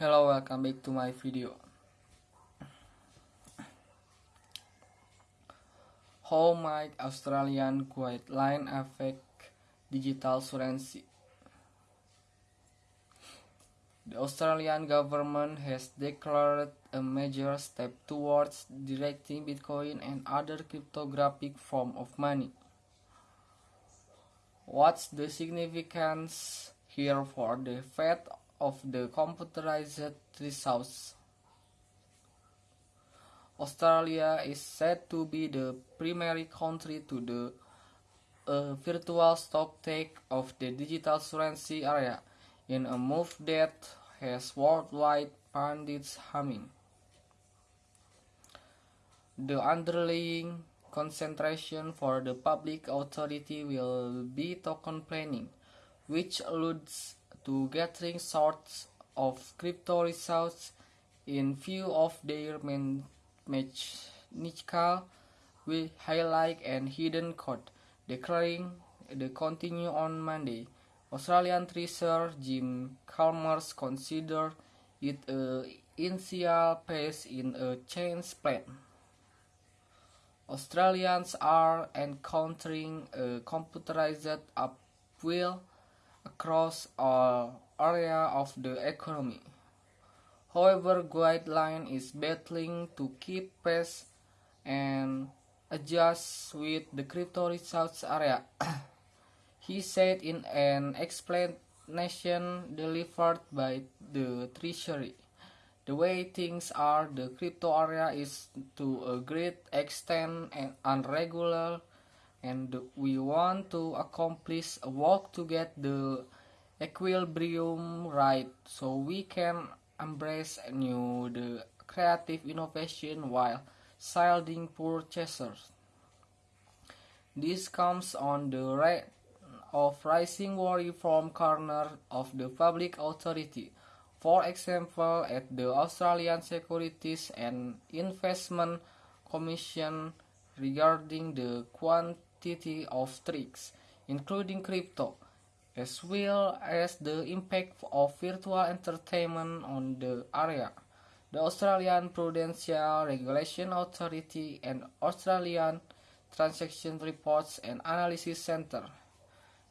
Hello, welcome back to my video. How might Australian guideline affect digital currency? The Australian government has declared a major step towards directing Bitcoin and other cryptographic form of money. What's the significance here for the fate of the computerized results? Australia is said to be the primary country to do a uh, virtual stock take of the digital currency area in a move that has worldwide pundits humming. The underlying concentration for the public authority will be token planning, which alludes to gathering sorts of crypto results in view of their mechanical with highlight and hidden code, declaring the continue on Monday. Australian treasurer Jim Chalmers considered it a initial phase in a change plan. Australians are encountering a computerized upheaval across all areas of the economy. However, Guideline is battling to keep pace and adjust with the crypto results area. he said in an explanation delivered by the Treasury. The way things are, the crypto area is to a great extent unregular and we want to accomplish a work to get the equilibrium right so we can embrace new the creative innovation while shielding purchasers. This comes on the right of rising worry from corner of the public authority for example, at the Australian Securities and Investment Commission regarding the of tricks, including crypto, as well as the impact of virtual entertainment on the area. The Australian Prudential Regulation Authority and Australian Transaction Reports and Analysis Center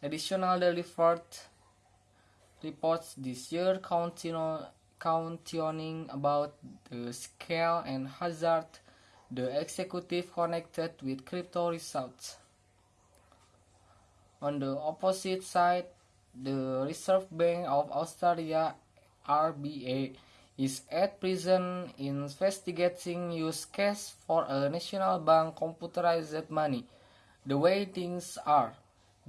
additional delivered reports this year counting about the scale and hazard the executive connected with crypto results. On the opposite side, the Reserve Bank of Australia RBA is at present investigating use case for a national bank computerized money. The way things are,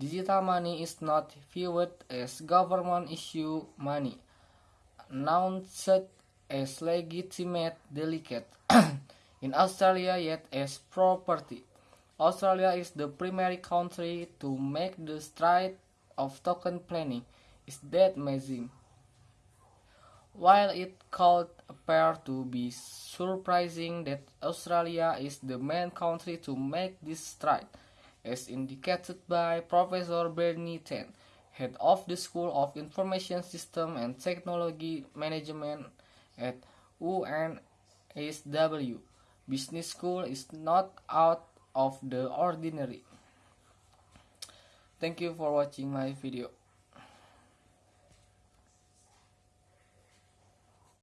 Digital money is not viewed as government issue money, announced as legitimate delicate in Australia yet as property. Australia is the primary country to make the stride of token planning. Is that amazing? While it could appear to be surprising that Australia is the main country to make this stride, as indicated by Professor Bernie Tan, head of the School of Information System and Technology Management at UNSW. Business school is not out of the ordinary. Thank you for watching my video.